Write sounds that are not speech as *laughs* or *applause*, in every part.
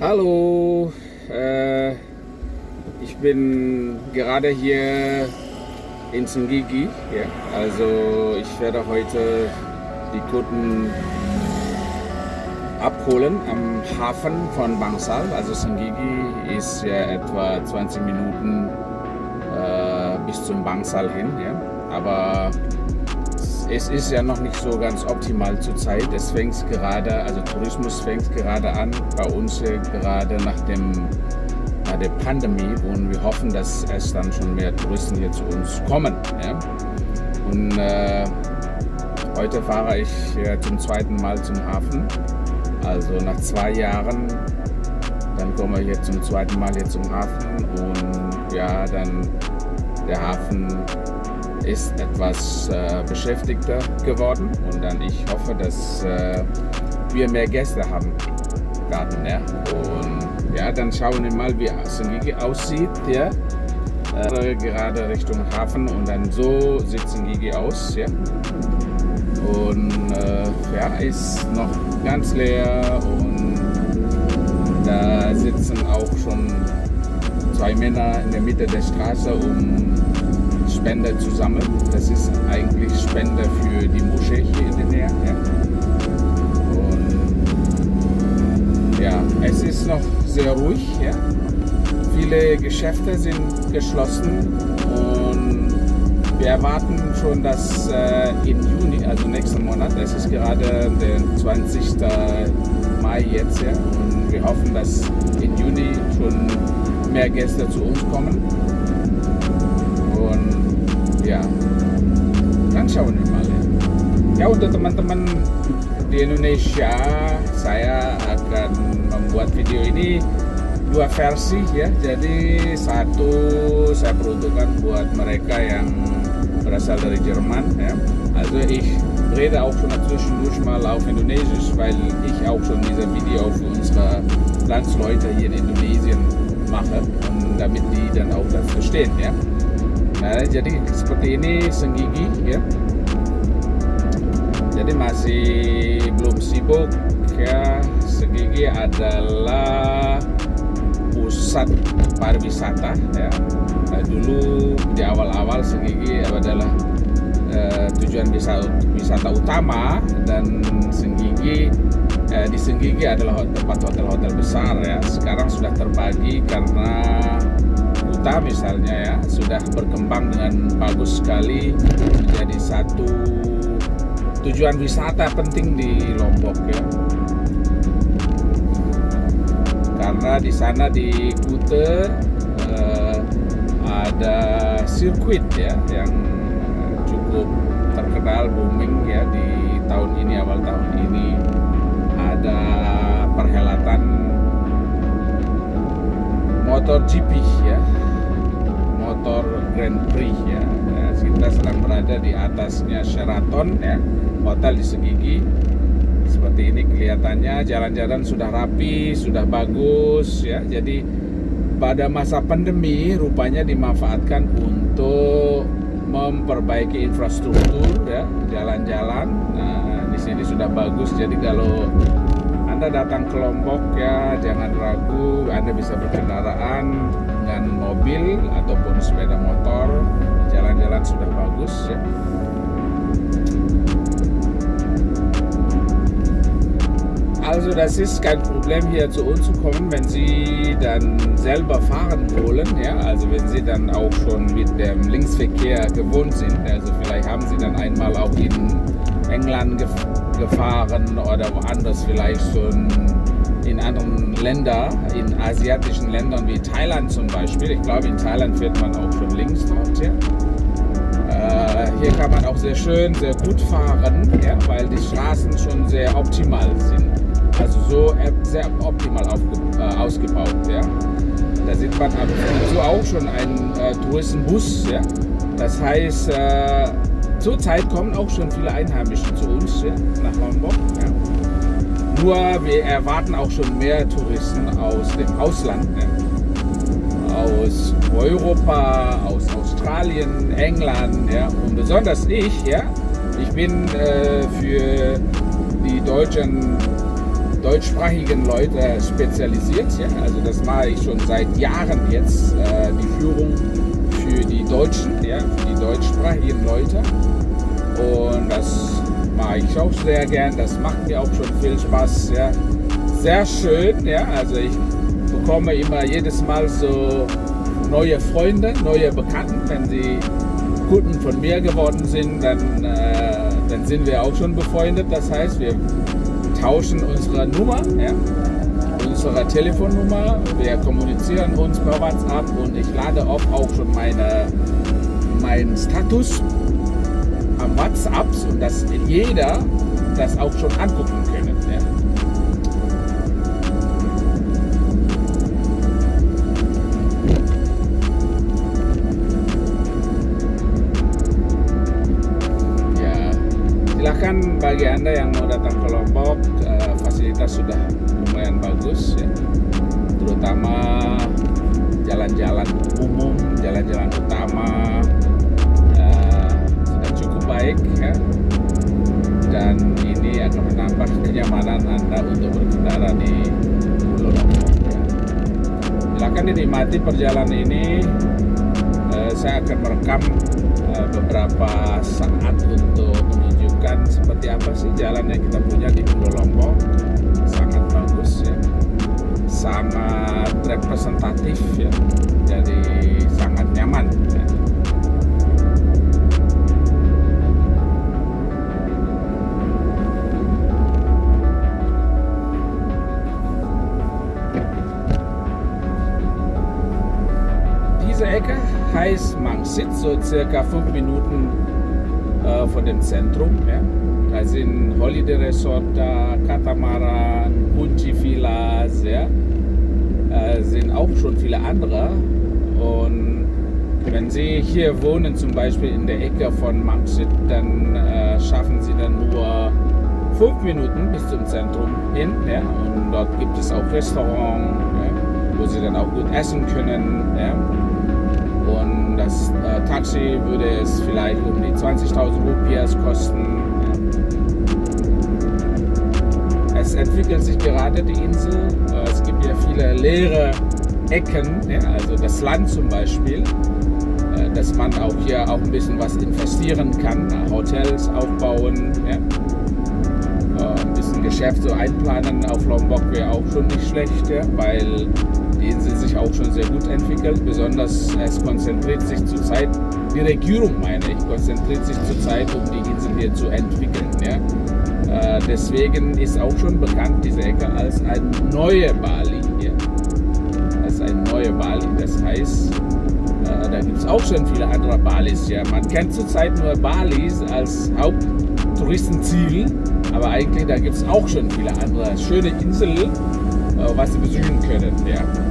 Hallo, äh, ich bin gerade hier in Sengigi. Ja. Also ich werde heute die Kunden abholen am Hafen von Bangsal. Also Sengigi ist ja etwa 20 Minuten äh, bis zum Bangsal hin. Ja. Aber es ist ja noch nicht so ganz optimal zurzeit. Es fängt gerade, also Tourismus fängt gerade an, bei uns gerade nach, dem, nach der Pandemie und wir hoffen, dass es dann schon mehr Touristen hier zu uns kommen. Ja? Und äh, heute fahre ich ja, zum zweiten Mal zum Hafen. Also nach zwei Jahren, dann kommen wir hier zum zweiten Mal hier zum Hafen und ja, dann der Hafen ist etwas äh, beschäftigter geworden und dann ich hoffe, dass äh, wir mehr Gäste haben werden. Ja? Und ja, dann schauen wir mal, wie Sengigi aussieht. Ja? Äh, gerade Richtung Hafen und dann so sieht Sengigi aus. Ja? Und äh, ja, ist noch ganz leer und da sitzen auch schon zwei Männer in der Mitte der Straße, um Spende zu sammeln. Das ist eigentlich Spende für die Moschee hier in der Nähe. Ja. Und ja, es ist noch sehr ruhig. Ja. Viele Geschäfte sind geschlossen und wir erwarten schon, dass äh, im Juni, also nächsten Monat, das ist gerade der 20. Mai jetzt, ja, und wir hoffen, dass im Juni schon mehr Gäste zu uns kommen ya kan syaun ya ya untuk teman-teman di Indonesia saya akan membuat video ini dua versi ya. Jadi satu saya peruntukkan buat mereka yang berasal dari Jerman ya. Also ich rede auch schon zwischendurch mal auf Indonesisch weil ich auch schon diese Video für unsere Landsleute hier in Indonesien mache und damit die dann auch das verstehen ya Nah, jadi seperti ini senggigi ya. Jadi masih belum sibuk ya. Senggigi adalah pusat pariwisata ya. Nah, dulu di awal-awal Senggigi adalah uh, tujuan wisata, wisata utama dan Senggigi uh, di Senggigi adalah tempat hotel-hotel besar ya. Sekarang sudah terbagi karena kota misalnya ya sudah berkembang dengan bagus sekali menjadi satu tujuan wisata penting di Lombok ya. Karena di sana di Kute eh, ada sirkuit ya yang cukup terkenal booming ya di tahun ini awal tahun ini. Ada perhelatan motor GP ya motor Grand Prix ya. ya kita sedang berada di atasnya Sheraton ya, hotel di Segigi. Seperti ini kelihatannya jalan-jalan sudah rapi, sudah bagus ya. Jadi pada masa pandemi rupanya dimanfaatkan untuk memperbaiki infrastruktur ya, jalan-jalan. Nah, di sini sudah bagus. Jadi kalau anda datang ke Lombok ya jangan ragu Anda bisa berkendaraan mobil ataupun sepeda motor jalan-jalan sudah bagus ya. Also das ist kein Problem hier zu uns zu kommen, wenn Sie dann selber fahren wollen, ja, also wenn Sie dann auch schon mit dem Linksverkehr gewohnt sind, also vielleicht haben Sie dann einmal auch in England gefahren oder woanders vielleicht schon in anderen Ländern, in asiatischen Ländern wie Thailand zum Beispiel. Ich glaube, in Thailand fährt man auch schon links dort. Ja. Äh, hier kann man auch sehr schön, sehr gut fahren, ja, weil die Straßen schon sehr optimal sind. Also so sehr optimal aufge, äh, ausgebaut. Ja. Da sieht man ab und zu auch schon einen äh, Touristenbus. Ja. Das heißt, äh, zurzeit kommen auch schon viele Einheimische zu uns nach Lombok. Nur wir erwarten auch schon mehr Touristen aus dem Ausland. Ne? Aus Europa, aus Australien, England. Ja? Und besonders ich, ja, ich bin äh, für die deutschen deutschsprachigen Leute spezialisiert. Ja? Also das mache ich schon seit Jahren jetzt, äh, die Führung für die Deutschen, ja? für die deutschsprachigen Leute. Und das mache ich auch sehr gern. Das macht mir auch schon viel Spaß. Ja? Sehr schön. Ja? Also ich bekomme immer jedes Mal so neue Freunde, neue Bekannten. Wenn sie Kunden von mir geworden sind, dann, äh, dann sind wir auch schon befreundet. Das heißt, wir tauschen unsere Nummer, ja, unsere Telefonnummer, wir kommunizieren uns per WhatsApp und ich lade oft auch schon meine, meinen Status am WhatsApp und dass jeder das auch schon angucken kann. Ja. silahkan bagi anda yang mau datang ke Lombok uh, fasilitas sudah lumayan bagus ya terutama jalan-jalan umum jalan-jalan utama baik ya. Dan ini akan menambah kenyamanan anda untuk berkendara di Pulau Lombok silakan dinikmati perjalanan ini. Uh, saya akan merekam uh, beberapa saat untuk menunjukkan seperti apa sih jalan yang kita punya di Pulau Lombok. Sangat bagus ya. Sangat representatif ya. Jadi sangat nyaman ya. Heißt Mangsit, so circa 5 Minuten äh, von dem Zentrum. Ja. Da sind Holiday Resort Katamaran, Kunchi Villas, ja. Äh, sind auch schon viele andere. Und wenn Sie hier wohnen, zum Beispiel in der Ecke von Mamsit, dann äh, schaffen Sie dann nur fünf Minuten bis zum Zentrum hin. Ja. Und dort gibt es auch Restaurants, ja, wo Sie dann auch gut essen können. Ja. Und das äh, Taxi würde es vielleicht um die 20.000 Rupias kosten. Es entwickelt sich gerade die Insel. Äh, es gibt ja viele leere Ecken, ja, also das Land zum Beispiel, äh, dass man auch hier auch ein bisschen was investieren kann, Hotels aufbauen. Ja. Äh, ein bisschen Geschäft so einplanen auf Lombok wäre auch schon nicht schlecht, ja, weil die Insel sich auch schon sehr gut entwickelt. Besonders es konzentriert sich zurzeit, die Regierung meine ich, konzentriert sich zurzeit, um die Insel hier zu entwickeln. Ja. Äh, deswegen ist auch schon bekannt diese Ecke als ein neue Bali hier. Als ein neue Bali. Das heißt, äh, da gibt es auch schon viele andere Balis. Ja. Man kennt zurzeit nur Balis als Haupttouristenziel, aber eigentlich da gibt es auch schon viele andere schöne Inseln, äh, was sie besuchen können. Ja.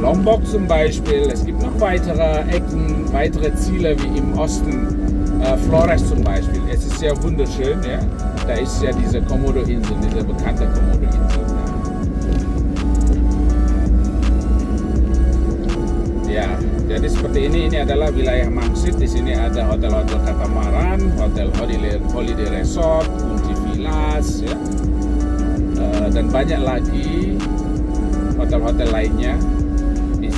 Lombok zum Beispiel, es gibt noch weitere Ecken, weitere Ziele wie im Osten, äh, Flores zum Beispiel. Es ist ja wunderschön, ja. da ist ja diese Komodo-Insel, diese bekannte Komodo-Insel. Ya. ya, jadi seperti ini, ini adalah wilayah Mangsit. Di sini ada hotel-hotel katamaran, hotel holiday, holiday resort, kunci villas, ya. Uh, dan banyak lagi hotel-hotel lainnya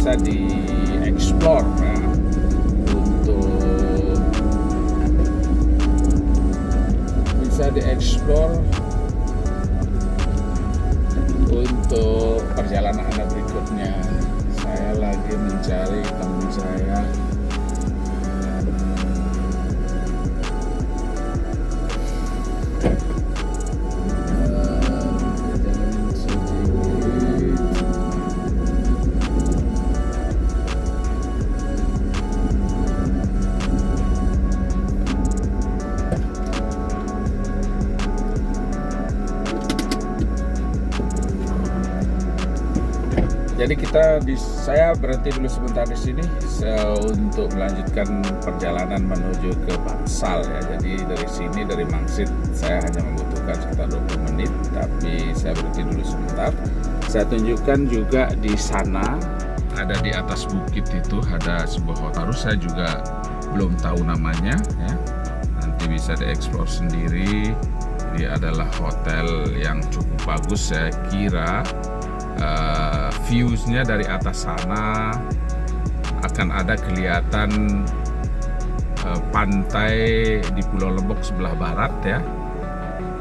bisa dieksplor ya, untuk bisa dieksplor untuk perjalanan anda berikutnya. Saya lagi mencari teman saya kita saya berhenti dulu sebentar di sini untuk melanjutkan perjalanan menuju ke Bangsal ya. Jadi dari sini dari Mangsit saya hanya membutuhkan sekitar 20 menit, tapi saya berhenti dulu sebentar. Saya tunjukkan juga di sana ada di atas bukit itu ada sebuah hotel. Saya juga belum tahu namanya ya. Nanti bisa dieksplor sendiri Ini adalah hotel yang cukup bagus saya kira uh, viewsnya dari atas sana akan ada kelihatan uh, pantai di Pulau Lombok sebelah barat ya.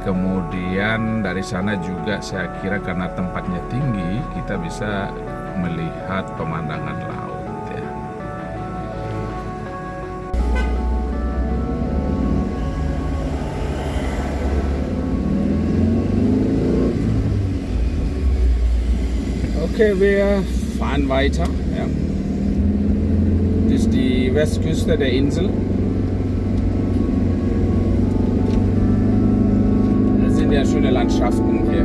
Kemudian dari sana juga saya kira karena tempatnya tinggi kita bisa melihat pemandangan Okay, wir fahren weiter. Ja. Das ist die Westküste der Insel. Das sind ja schöne Landschaften hier.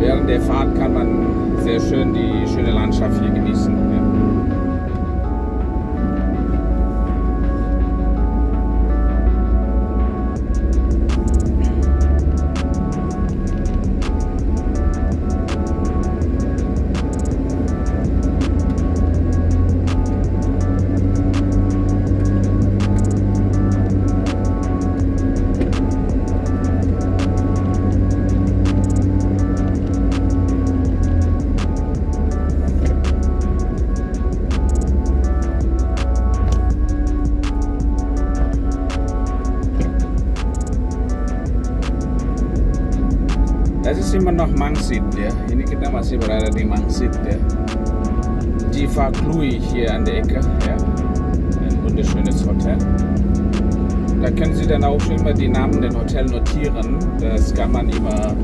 Während der Fahrt kann man sehr schön die schöne Landschaft hier genießen. Klui hier an der Ecke ja. Ein wunderschönes Hotel. Da können Sie dann auch schon immer die Namen der Hotel notieren. Das kann man immer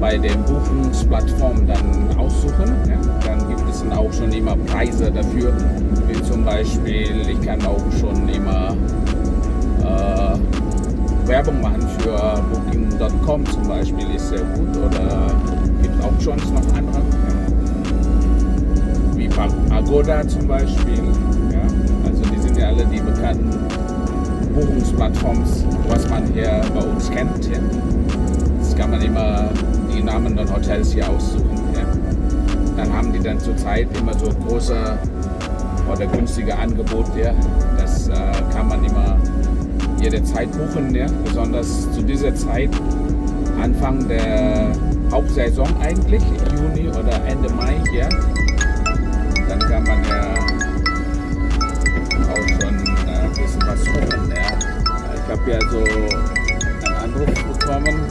bei der Buchungsplattform dann aussuchen. Ja. Dann gibt es dann auch schon immer Preise dafür. Wie zum Beispiel, ich kann auch schon immer äh, Werbung machen für Booking.com zum Beispiel ist sehr gut oder gibt es auch schon noch andere. Wie Agoda zum Beispiel. Ja. Also die sind ja alle die bekannten Buchungsplattformen, was man hier bei uns kennt. Ja. Das kann man immer die Namen der Hotels hier aussuchen. Ja. Dann haben die dann zurzeit immer so große oder günstige Angebote. Ja. Das äh, kann man immer jede Zeit buchen, ja? besonders zu dieser Zeit, Anfang der Hauptsaison eigentlich, Juni oder Ende Mai, ja? Dann kann man ja was. Ja? Ich habe ja so einen Anruf bekommen,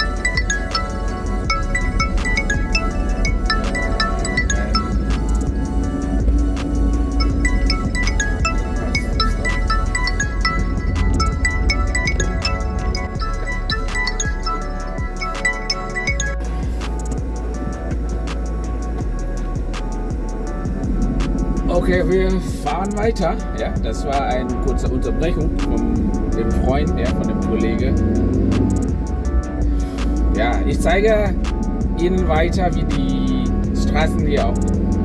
Okay, wir fahren weiter. Ja, das war eine kurze Unterbrechung von dem Freund, ja, von dem Kollege. Ja, ich zeige Ihnen weiter, wie die Straßen hier,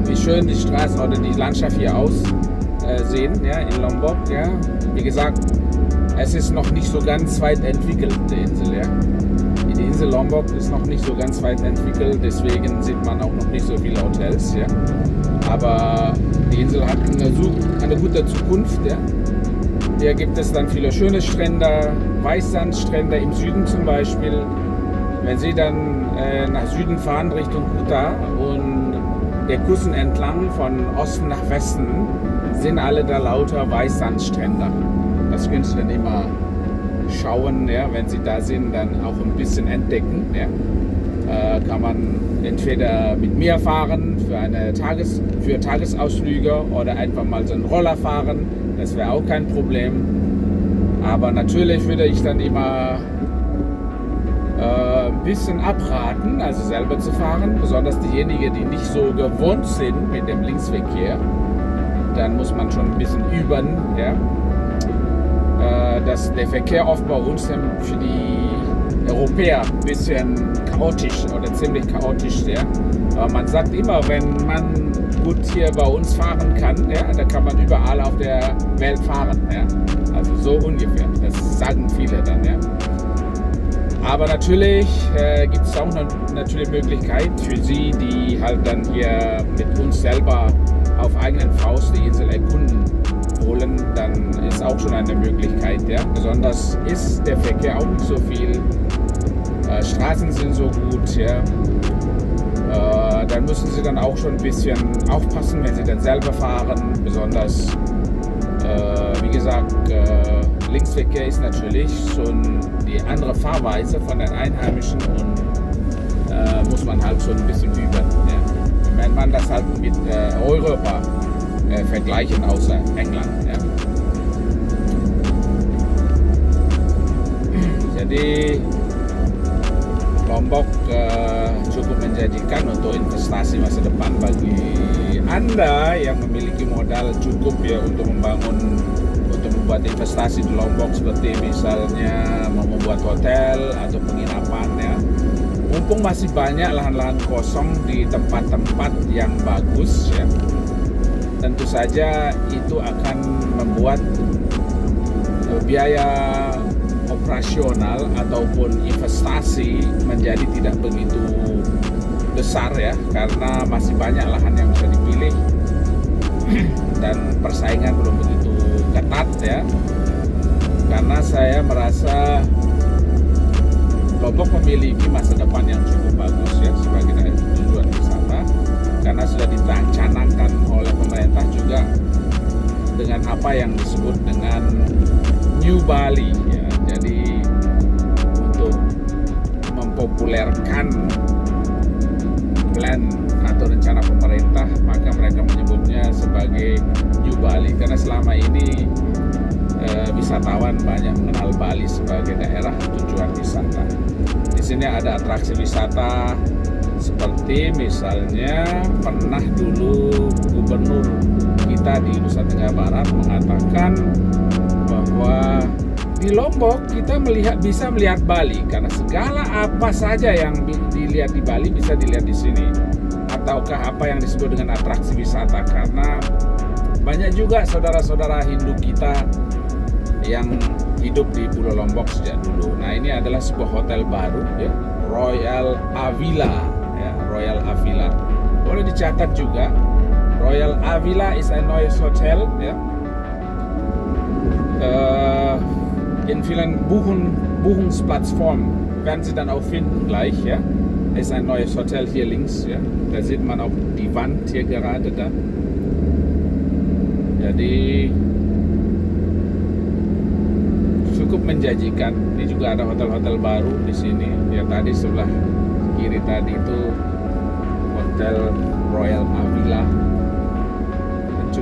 wie schön die Straßen oder die Landschaft hier aussehen, äh, ja, in Lombok. Ja. Wie gesagt, es ist noch nicht so ganz weit entwickelt, die Insel. Ja. Die Insel Lombok ist noch nicht so ganz weit entwickelt, deswegen sieht man auch noch nicht so viele Hotels. Ja. Aber die Insel hat eine, eine gute Zukunft. Ja. Hier gibt es dann viele schöne Strände, Weißsandstrände im Süden zum Beispiel. Wenn Sie dann äh, nach Süden fahren, Richtung Kuta und der Kussen entlang von Osten nach Westen, sind alle da lauter Weißsandstrände. Das können Sie dann immer schauen, ja, wenn Sie da sind, dann auch ein bisschen entdecken. Ja. Äh, kann man entweder mit mir fahren für, eine Tages-, für Tagesausflüge oder einfach mal so einen Roller fahren. Das wäre auch kein Problem. Aber natürlich würde ich dann immer äh, ein bisschen abraten, also selber zu fahren. Besonders diejenigen, die nicht so gewohnt sind mit dem Linksverkehr. Dann muss man schon ein bisschen üben. Ja? Äh, dass der Verkehr oft bei uns für die Europäer ein bisschen chaotisch oder ziemlich chaotisch sehr. Aber man sagt immer, wenn man gut hier bei uns fahren kann, ja, da kann man überall auf der Welt fahren. Ja. Also so ungefähr. Das sagen viele dann. Ja. Aber natürlich äh, gibt es auch noch natürlich Möglichkeit für Sie, die halt dann hier mit uns selber auf eigenen Faust die Insel erkunden abholen, dann ist auch schon eine Möglichkeit. Ja? Besonders ist der Verkehr auch nicht so viel. Äh, Straßen sind so gut. Ja? Äh, dann müssen Sie dann auch schon ein bisschen aufpassen, wenn Sie dann selber fahren. Besonders, äh, wie gesagt, äh, Linksverkehr ist natürlich schon die andere Fahrweise von den Einheimischen und äh, muss man halt schon ein bisschen üben. Ja? Wenn man das halt mit äh, Europa vergleichen, außer England. Ja? Jadi Lombok uh, cukup menjanjikan untuk investasi masa depan bagi Anda yang memiliki modal cukup ya untuk membangun untuk membuat investasi di Lombok seperti misalnya mau membuat hotel atau penginapan ya. Mumpung masih banyak lahan-lahan kosong di tempat-tempat yang bagus ya. Tentu saja itu akan membuat uh, biaya operasional ataupun investasi menjadi tidak begitu besar ya karena masih banyak lahan yang bisa dipilih. *clears throat* Dan persaingan belum begitu ketat ya. Karena saya merasa Lombok memiliki masa depan yang cukup bagus ya sebagai tujuan wisata karena sudah dicanangkan oleh pemerintah juga dengan apa yang disebut dengan New Bali ya jadi untuk mempopulerkan plan atau rencana pemerintah maka mereka menyebutnya sebagai New Bali karena selama ini e, wisatawan banyak mengenal Bali sebagai daerah tujuan wisata. Di sini ada atraksi wisata seperti misalnya pernah dulu gubernur kita di Nusa Tenggara Barat mengatakan bahwa di Lombok kita melihat bisa melihat Bali karena segala apa saja yang dilihat di Bali bisa dilihat di sini ataukah apa yang disebut dengan atraksi wisata karena banyak juga saudara-saudara Hindu kita yang hidup di Pulau Lombok sejak dulu. Nah ini adalah sebuah hotel baru ya Royal Avila ya Royal Avila boleh dicatat juga Royal Avila is a noise hotel ya. Uh, in vielen Buchen, Buchungsplattformen werden Sie dann auch finden gleich. Ja? ist ein neues Hotel hier links. Ja? Da sieht man auch die Wand hier gerade da. Jadi cukup menjanjikan. Ini juga ada hotel-hotel baru di sini. Ya tadi sebelah kiri tadi itu Hotel Royal Avila.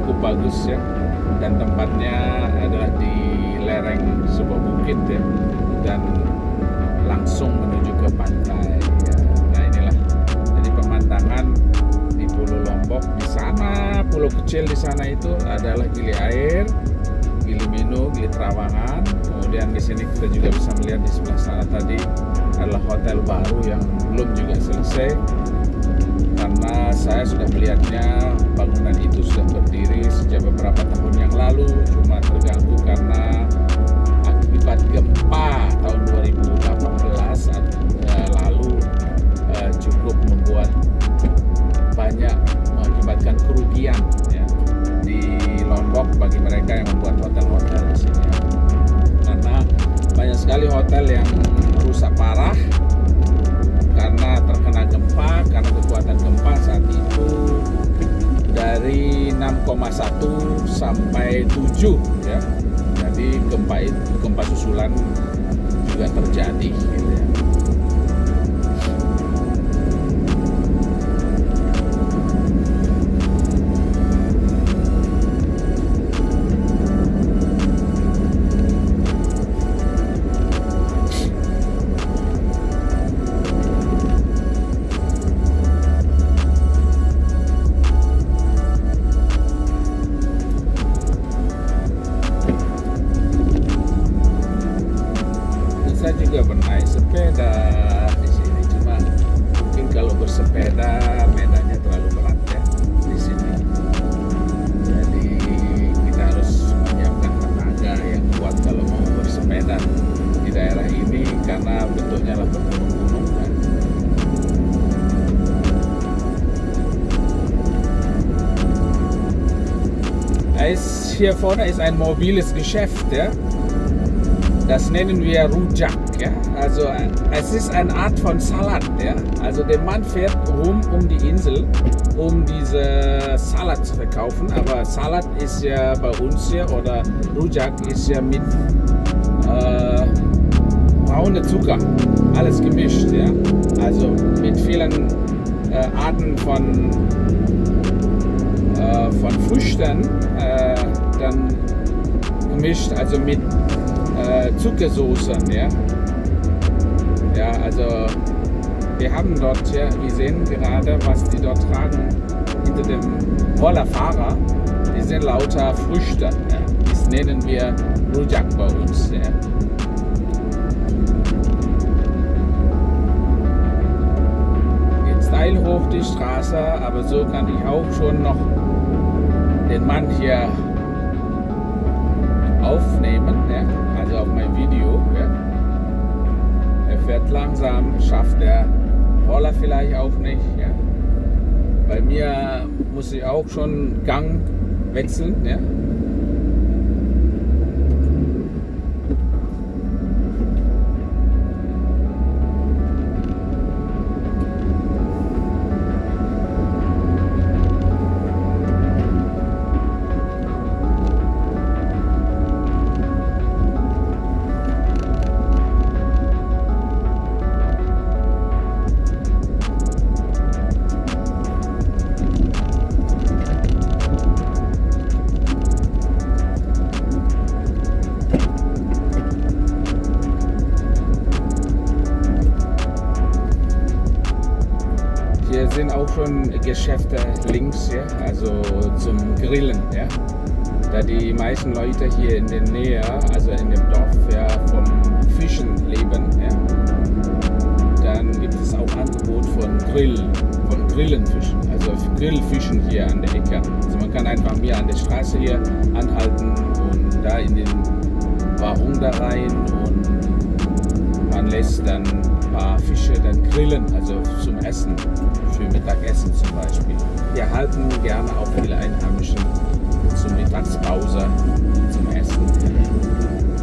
Cukup bagus ya. Dan tempatnya adalah di lereng sebuah bukit ya dan langsung menuju ke pantai ya. nah inilah jadi pemandangan di Pulau Lombok di sana pulau kecil di sana itu adalah Gili Air Gili Minu Gili Terawangan kemudian di sini kita juga bisa melihat di sebelah sana tadi adalah hotel baru yang belum juga selesai saya sudah melihatnya bangunan itu sudah berdiri sejak beberapa tahun yang lalu cuma terganggu karena akibat gempa tahun 2018 eh, lalu eh, cukup membuat banyak mengakibatkan kerugian ya, di Lombok bagi mereka yang membuat hotel-hotel di sini. Karena banyak sekali hotel yang rusak parah gempa karena kekuatan gempa saat itu dari 6,1 sampai 7 ya. Jadi gempa itu gempa susulan juga terjadi gitu hier vorne ist ein mobiles Geschäft. Ja? Das nennen wir Rujak. Ja? Also äh, es ist eine Art von Salat. Ja? Also der Mann fährt rum um die Insel, um diese Salat zu verkaufen. Aber Salat ist ja bei uns hier oder Rujak ist ja mit äh, braune Zucker. Alles gemischt. Ja? Also mit vielen äh, Arten von, äh, von Früchten gemischt, also mit äh, Zuckersoßen, ja. Ja, also wir haben dort, ja, wir sehen gerade, was die dort tragen hinter dem Rollerfahrer. Die sind lauter Früchte. Ja. Das nennen wir Rujak bei uns. Ja. Steil hoch die Straße, aber so kann ich auch schon noch den Mann hier aufnehmen. Ja also auf mein Video. Ja. Er fährt langsam, schafft der Roller vielleicht auch nicht. Ja. Bei mir muss ich auch schon Gang wechseln. Ja. Geschäfte links, ja, also zum Grillen. Ja. Da die meisten Leute hier in der Nähe, also in dem Dorf, ja, vom Fischen leben, ja, dann gibt es auch Angebot von Grill, von Grillenfischen, also Grillfischen hier an der Ecke. Also man kann einfach mir an der Straße hier anhalten und da in den Warung da rein und man lässt dann paar Fische dann grillen, also zum Essen, für Mittagessen zum Beispiel. Wir halten gerne auch viele Einheimischen zur Mittagspause zum Essen.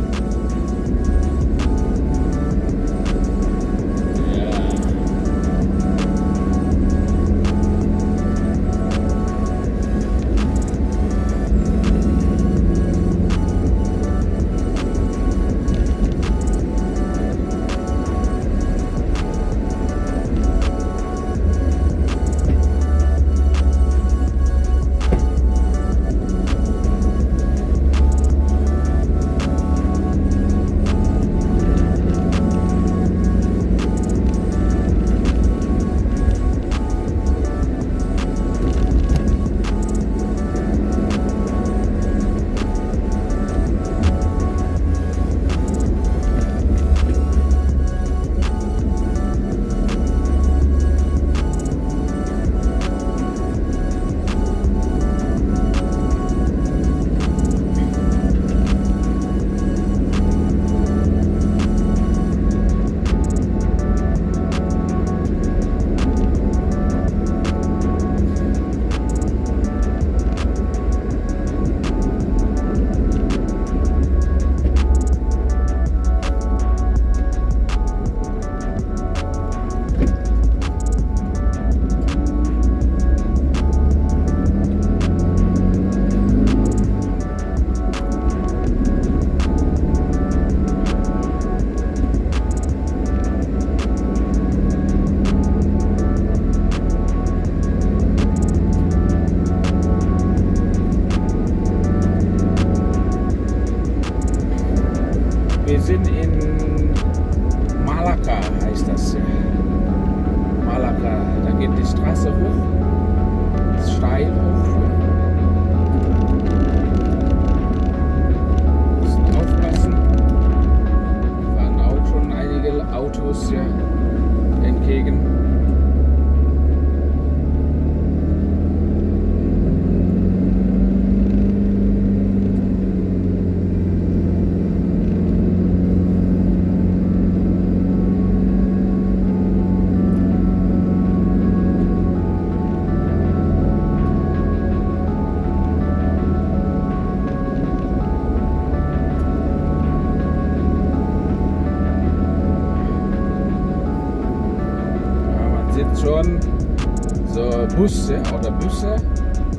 Busse oder Busse,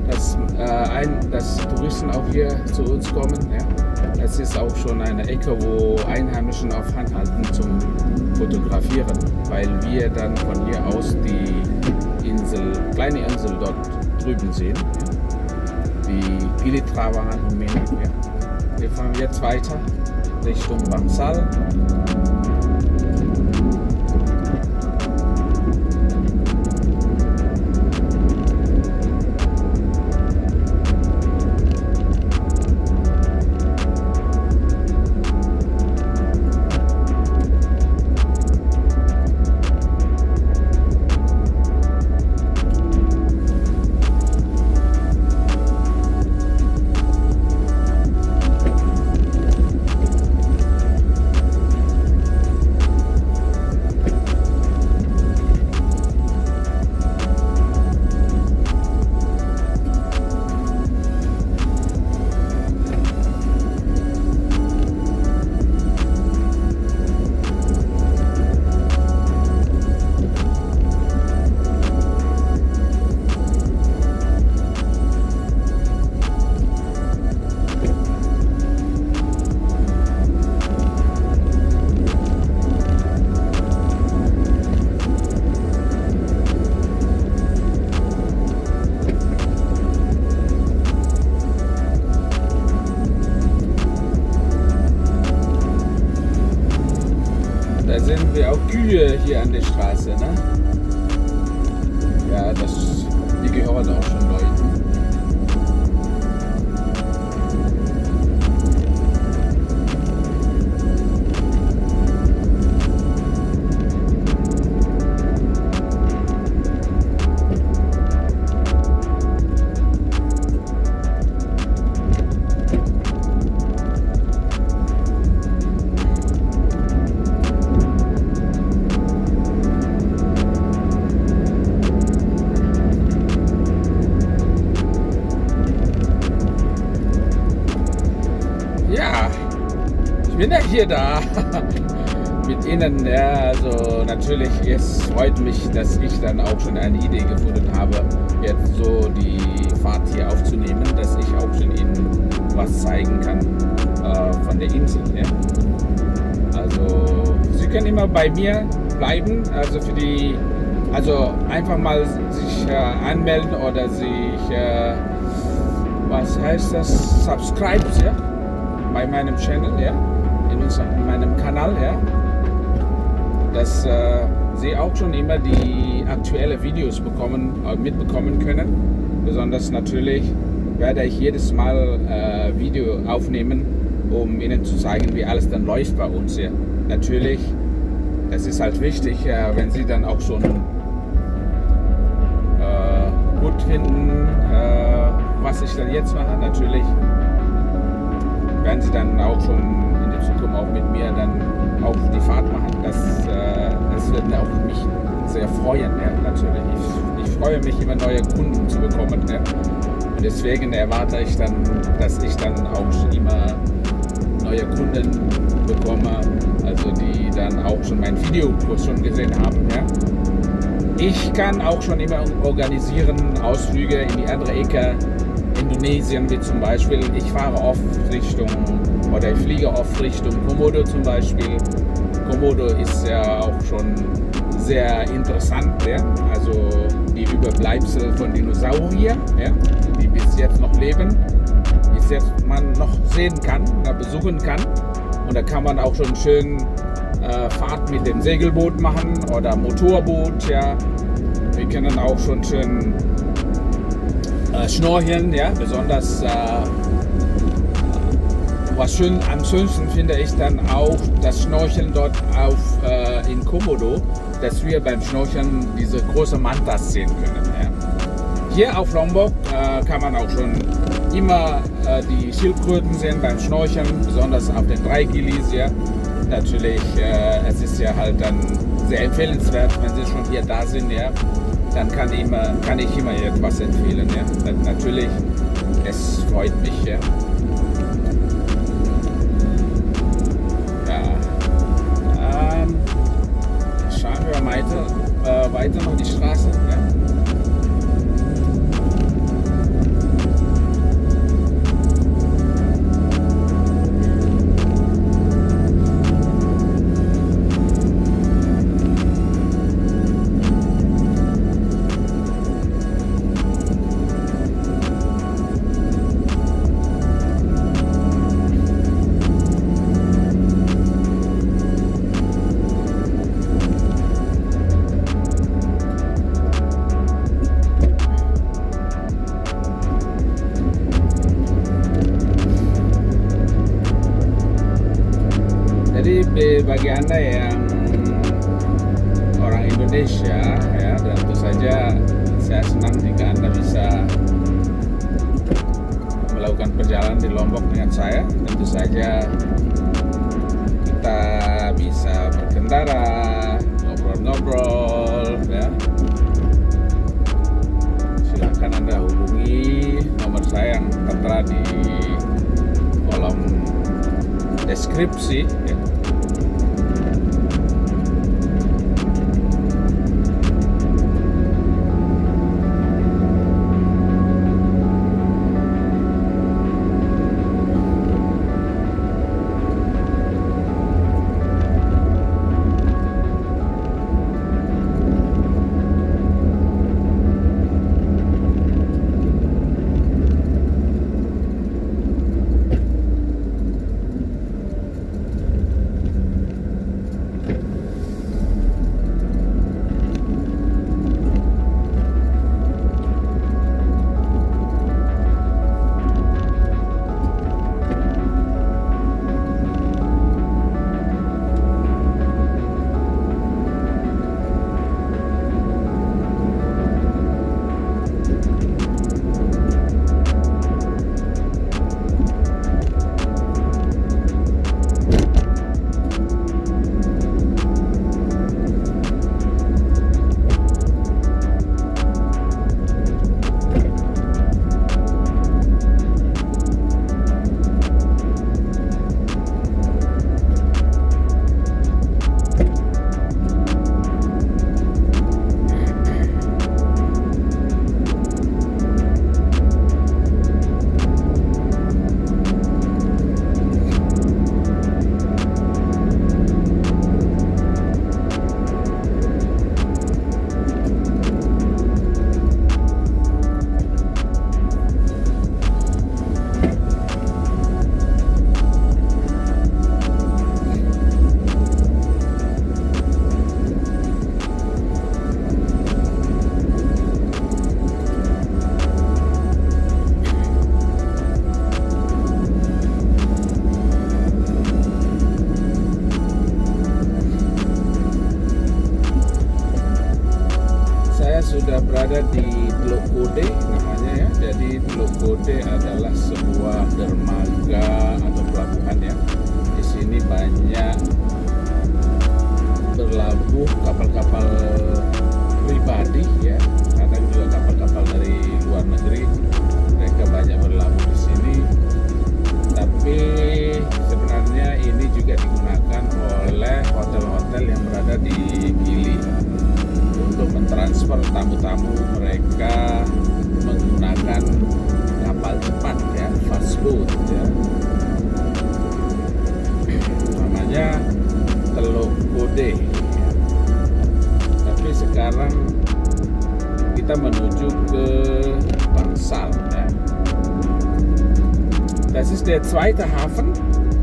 dass, äh, ein, dass Touristen auch hier zu uns kommen. Ja. Es ist auch schon eine Ecke, wo Einheimischen auf Hand halten zum Fotografieren, weil wir dann von hier aus die Insel, kleine Insel dort drüben sehen. Ja. Die Gilitrawan Rumänien. Ja. Wir fahren jetzt weiter Richtung Bangsal. Kühe hier an der Straße, ne? Ja, das, die gehören auch schon Leuten. Hier da *laughs* mit Ihnen. Ja, also natürlich, es freut mich, dass ich dann auch schon eine Idee gefunden habe, jetzt so die Fahrt hier aufzunehmen, dass ich auch schon Ihnen was zeigen kann äh, von der Insel. Ja. Also Sie können immer bei mir bleiben, also für die, also einfach mal sich äh, anmelden oder sich, äh, was heißt das, subscribe, ja, bei meinem Channel, ja in meinem Kanal, ja, dass äh, Sie auch schon immer die aktuellen Videos bekommen, äh, mitbekommen können. Besonders natürlich werde ich jedes Mal äh, Video aufnehmen, um Ihnen zu zeigen, wie alles dann läuft bei uns hier. Natürlich, es ist halt wichtig, äh, wenn Sie dann auch schon äh, gut finden, äh, was ich dann jetzt mache. Natürlich werden Sie dann auch schon Zukunft auch mit mir dann auch die Fahrt machen. Das, äh, das wird auch mich sehr freuen, ja, natürlich. Ich, ich, freue mich immer neue Kunden zu bekommen. Ja. Und deswegen erwarte ich dann, dass ich dann auch immer neue Kunden bekomme, also die dann auch schon mein Video schon gesehen haben. Ja. Ich kann auch schon immer organisieren Ausflüge in die andere Ecke, Indonesien wie zum Beispiel. Ich fahre oft Richtung oder ich fliege oft Richtung Komodo zum Beispiel. Komodo ist ja auch schon sehr interessant, ja? also die Überbleibsel von Dinosauriern, ja? die bis jetzt noch leben, bis jetzt man noch sehen kann, besuchen kann. Und da kann man auch schon schön äh, Fahrt mit dem Segelboot machen oder Motorboot. Ja. Wir können auch schon schön äh, schnorcheln, ja, besonders äh, was schön, am schönsten finde ich dann auch das Schnorcheln dort auf, äh, in Komodo, dass wir beim Schnorcheln diese große Mantas sehen können. Ja. Hier auf Lombok äh, kann man auch schon immer äh, die Schildkröten sehen beim Schnorcheln, besonders auf den drei Gilis. Ja. Natürlich, äh, es ist ja halt dann sehr empfehlenswert, wenn Sie schon hier da sind. Ja dann kann, immer, kann ich immer etwas empfehlen. Ja. Natürlich, es freut mich. Ja. ja. Ähm, schauen wir weiter. äh, weiter noch die Straße. ね。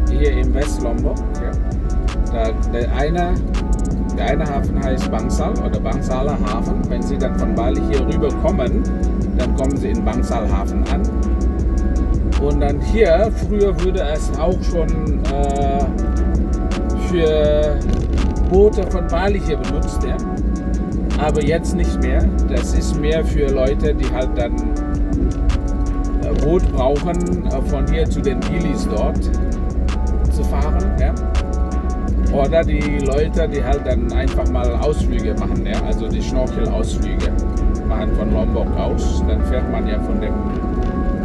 Hier im West Lombok. Ja. Da, der eine der eine Hafen heißt Bangsal oder Bangsaler Hafen. Wenn Sie dann von Bali hier rüber kommen, dann kommen Sie in Bangsal Hafen an. Und dann hier, früher würde es auch schon äh, für Boote von Bali hier benutzt, ja? aber jetzt nicht mehr. Das ist mehr für Leute, die halt dann äh, Boot brauchen, äh, von hier zu den Gilis dort fahren. Ja? Oder die Leute, die halt dann einfach mal Ausflüge machen, ja, also die Schnorchelausflüge machen von Lombok aus. Dann fährt man ja von dem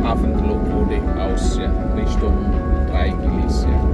Hafen Lokode aus ja, Richtung Dreigilis. Ja.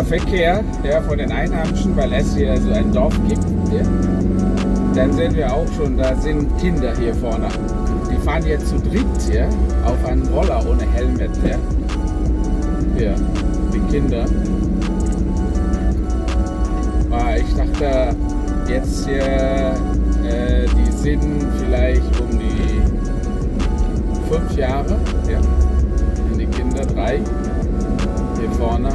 Mehr Verkehr ja, von den Einheimischen, weil es hier so ein Dorf gibt. Ja. Dann sehen wir auch schon, da sind Kinder hier vorne. Die fahren jetzt zu dritt ja, auf einen Roller ohne Helmet. Ja. Hier, die Kinder. Ah, ich dachte jetzt hier, äh, die sind vielleicht um die fünf Jahre. Ja. Die Kinder drei hier vorne.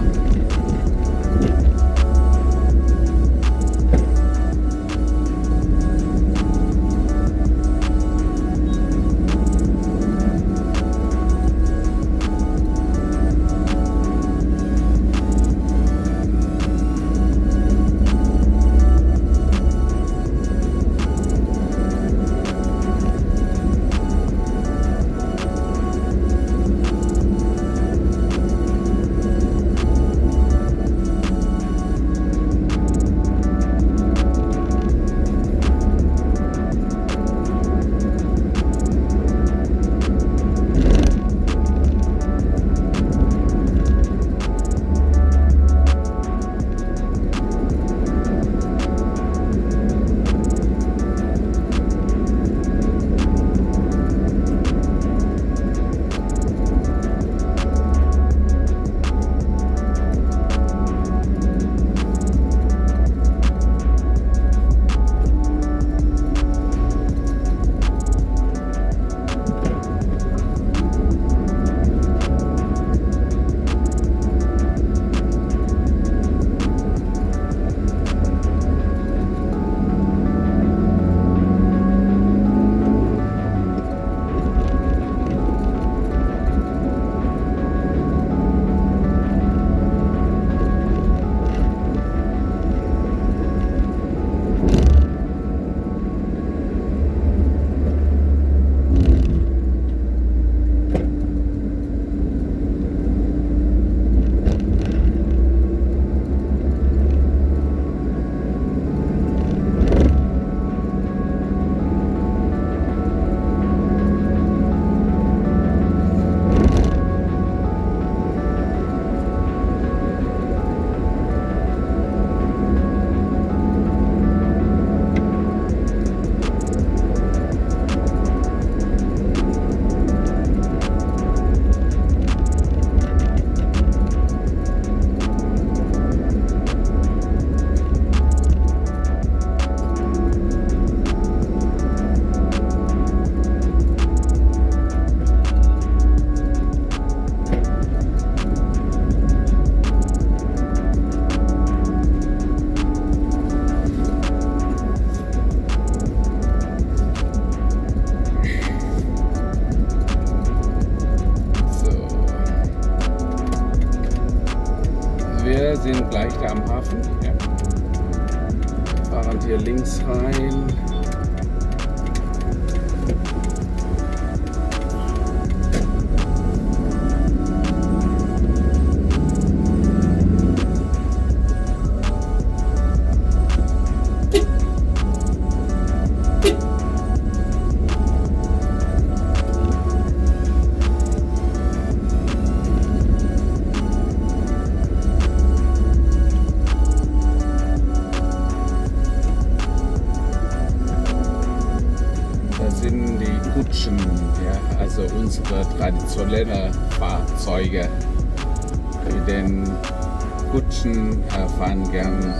Kutschen äh, fahren gern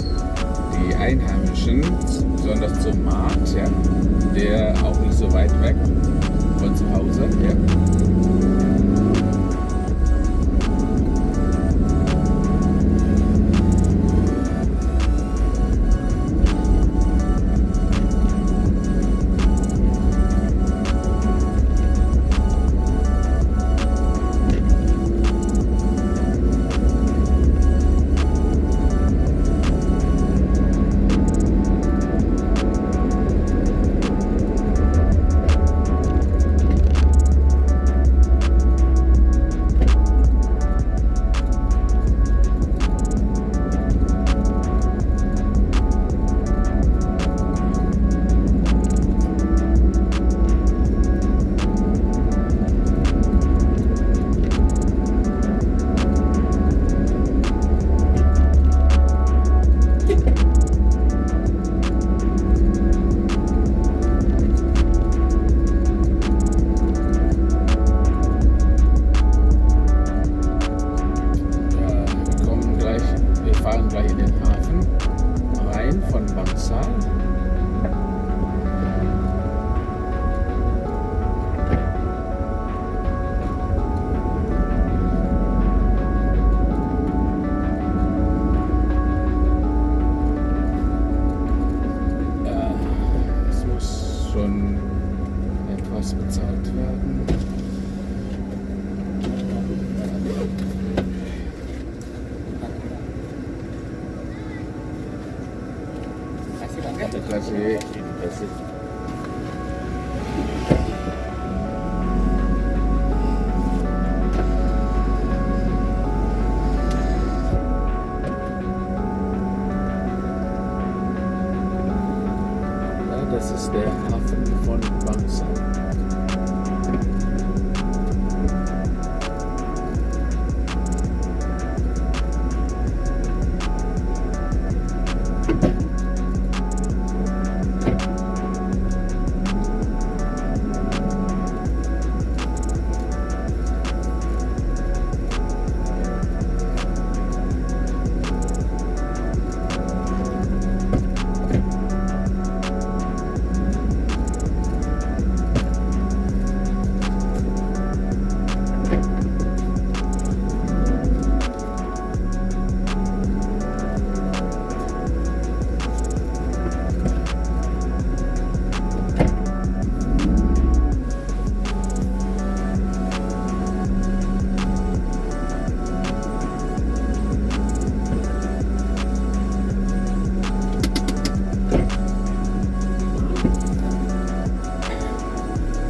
die Einheimischen, besonders zum Markt, ja, der auch nicht so weit weg von zu Hause. Ja.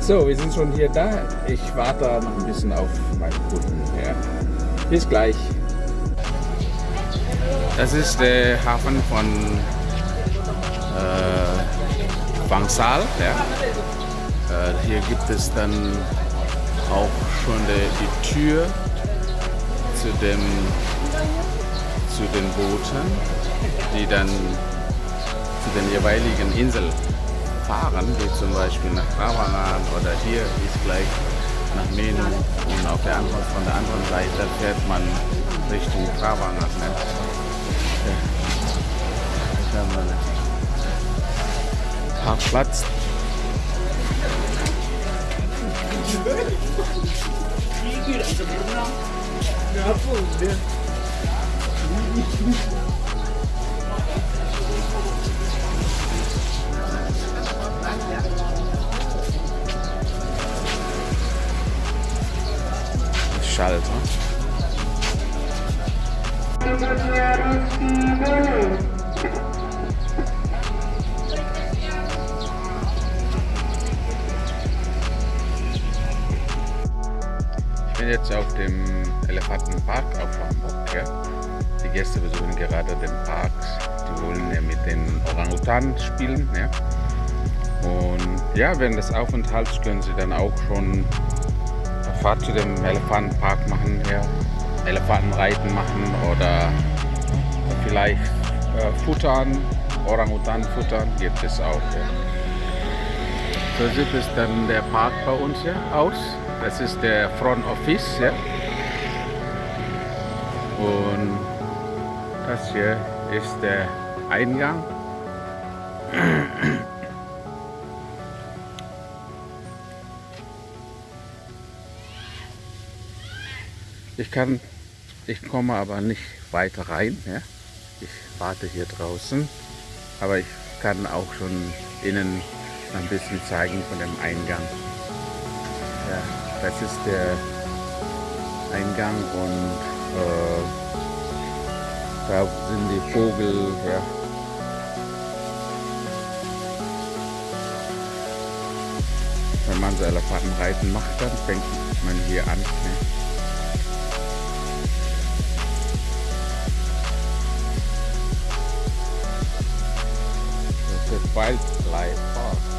So, wir sind schon hier da. Ich warte noch ein bisschen auf meinen Kunden. Ja. Bis gleich. Das ist der Hafen von äh, Bangsal. Ja. Äh, hier gibt es dann auch schon die, die Tür zu, dem, zu den Booten, die dann zu den jeweiligen Inseln fahren, wie zum Beispiel nach Travangan oder hier ist gleich nach Menu und auf der anderen, von der anderen Seite fährt man Richtung Travangan. Ne? Ja. Da haben wir einen Parkplatz. Schalter. Spielen. Ja. Und ja, während des Aufenthalts können sie dann auch schon eine Fahrt zu dem Elefantenpark machen, ja. Elefantenreiten machen oder vielleicht äh, futtern, Orang-Utan futtern, gibt es auch. Ja. So sieht es dann der Park bei uns ja, aus. Das ist der Front Office. Ja. Und das hier ist der Eingang. Ich kann, ich komme aber nicht weiter rein. Ja. Ich warte hier draußen, aber ich kann auch schon innen ein bisschen zeigen von dem Eingang. Ja, das ist der Eingang und äh, da sind die Vogel. Ja. Wenn man so Elefantenreiten macht, dann fängt man hier an. Ne? Das ist der Wildlife Park.